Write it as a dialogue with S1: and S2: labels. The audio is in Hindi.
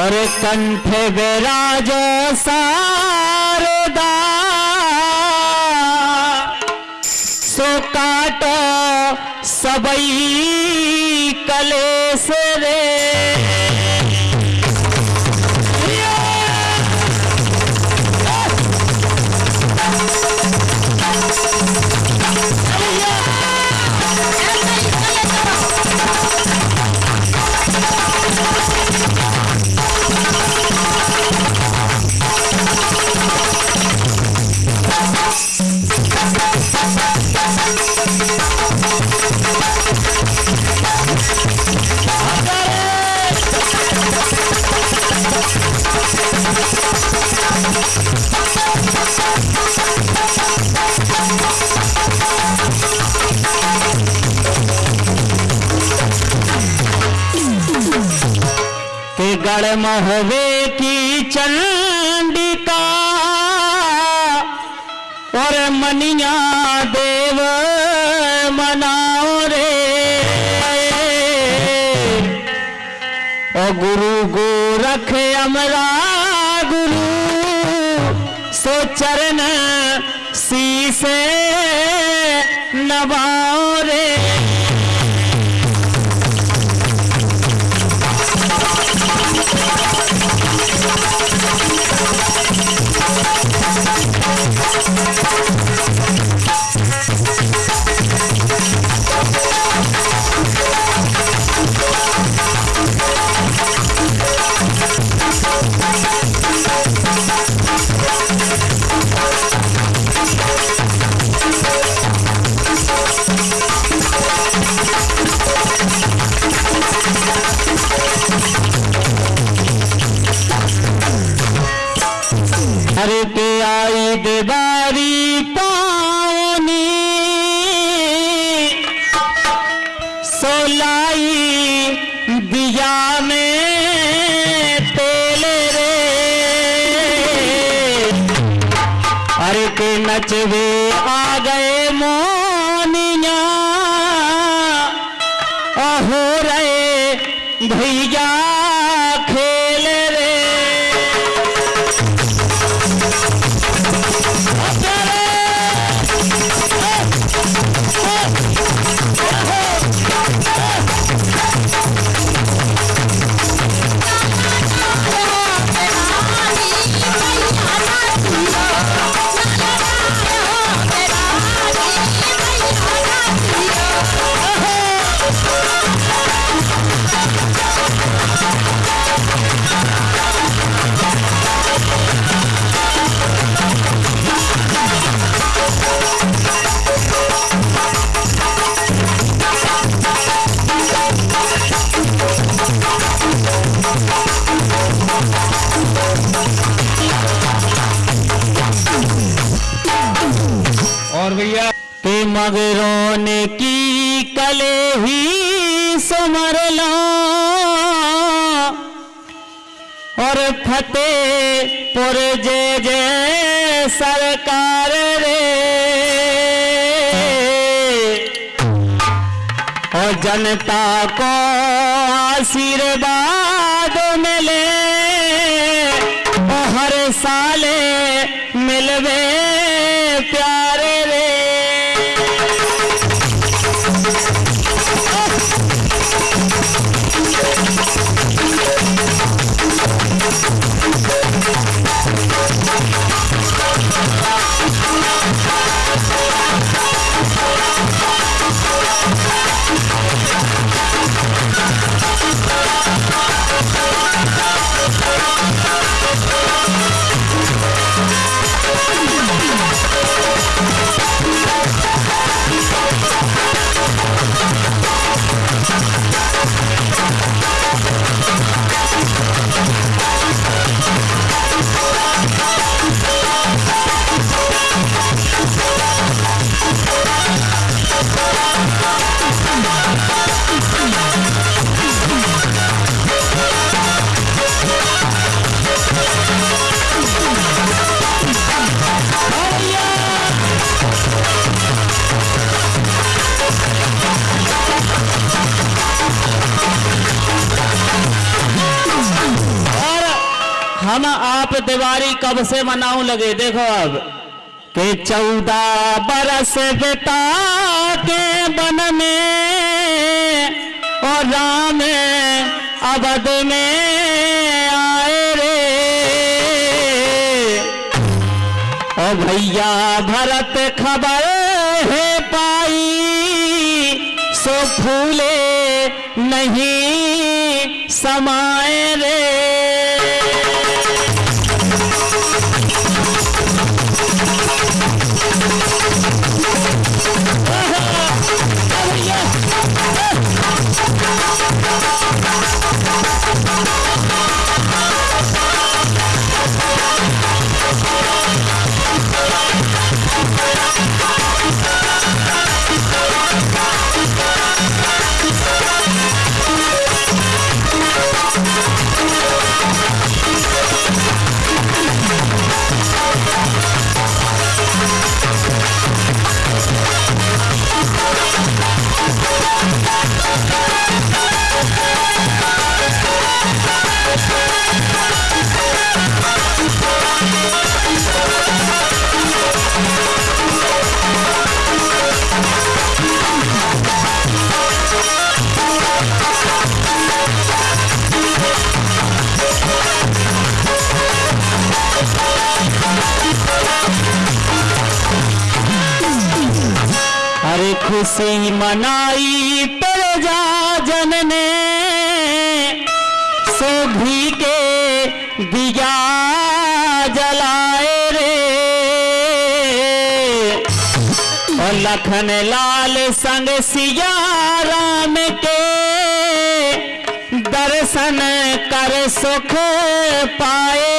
S1: और कंठ विराजो सारदा सो काटो सबई कलेस महोवे की चंडिका। और मनिया देव मनाओ रे। ओ गुरु गोरख अमरा गुरु, सो चरण शीसे नवाओ रे। आई पानी। सोलाई दिया में तेल रे। अरे के नचवे आ गए मोनिया मगरों ने की कले ही समर लो। और फतेहपुर जय जय सरकार रे। और जनता को आशीर्वाद मिले। हम आप दिवाली कब से मनाऊ लगे? देखो अब। के चौदह बरस बेटा के बन में और राम अवध में आए रे। ओ भैया, भरत खबर है पाई, सो फूले नहीं समाए रे। अरे खुशी मनाई प्रजा जन ने सोभी के दिया जलाए रे। लखन लाल संग सिया राम के दर्शन कर सुख पाए।